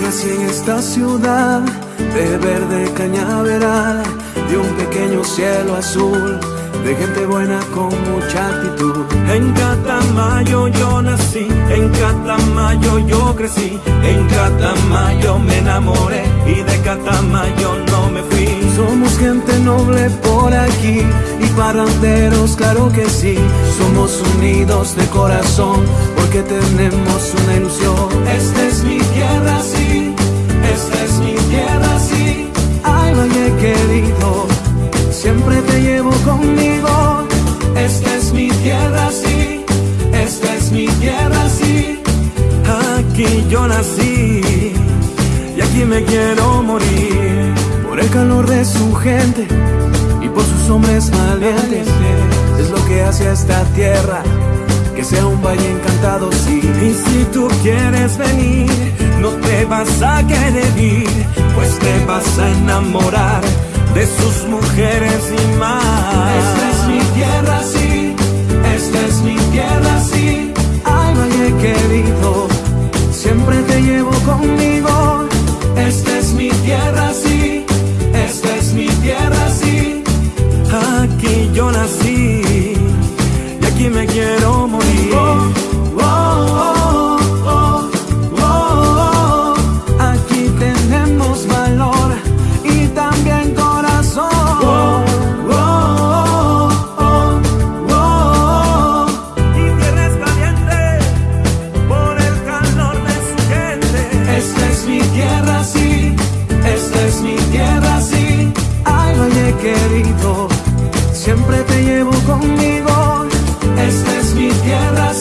nací en esta ciudad de verde cañaveral, de un pequeño cielo azul, de gente buena con mucha actitud. En Catamayo yo nací, en Catamayo yo crecí, en Catamayo me enamoré y de Catamayo y paranderos, claro que sí. Somos unidos de corazón porque tenemos una ilusión. Esta es mi tierra, sí, esta es mi tierra, sí. Ay, valle querido, siempre te llevo conmigo. Esta es mi tierra, sí, esta es mi tierra, sí. Aquí yo nací y aquí me quiero morir. Por el calor de su gente hombres valientes, es lo que hace a esta tierra que sea un valle encantado, sí. Y si tú quieres venir, no te vas a querer ir, pues te vas a enamorar de sus mujeres y más. Esta es mi tierra, sí, esta es mi tierra, sí. Ay, valle querido, querido, siempre te llevo conmigo. Esta es mi tierra,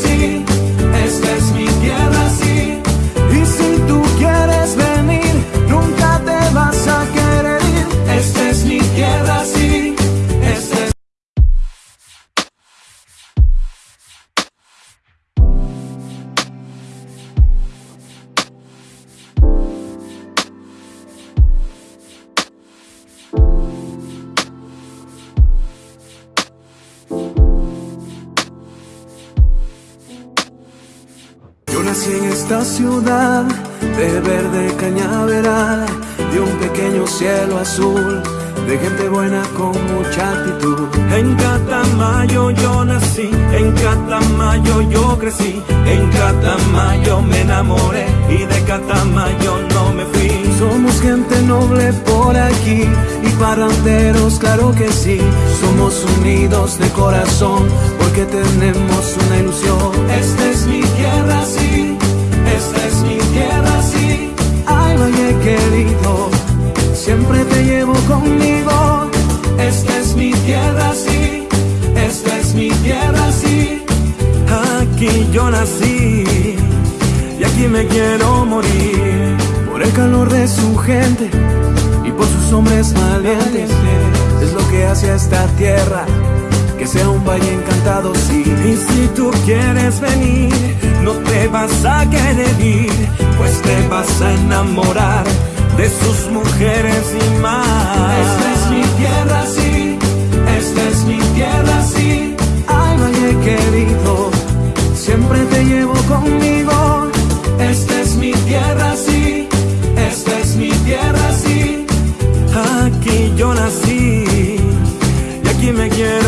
en esta ciudad de verde cañaveral, de un pequeño cielo azul, de gente buena con mucha actitud. En Catamayo yo nací, en Catamayo yo crecí, en Catamayo me enamoré y de Catamayo no me fui. Somos gente noble por aquí y paranderos, claro que sí. Somos unidos de corazón porque tenemos una ilusión. Esta es mi tierra, sí, es mi tierra, sí. Ay, valle querido, siempre te llevo conmigo. Esta es mi tierra, sí, esta es mi tierra, sí. Aquí yo nací y aquí me quiero morir. Por el calor de su gente y por sus hombres valientes, es lo que hace a esta tierra que sea un valle encantado, sí. Y si tú quieres venir, no te vas a querer ir, pues te vas a enamorar de sus mujeres y más. Esta es mi tierra, sí, esta es mi tierra, sí. Ay, valle querido, siempre te llevo conmigo. Esta es mi tierra, sí, esta es mi tierra, sí. Aquí yo nací y aquí me quiero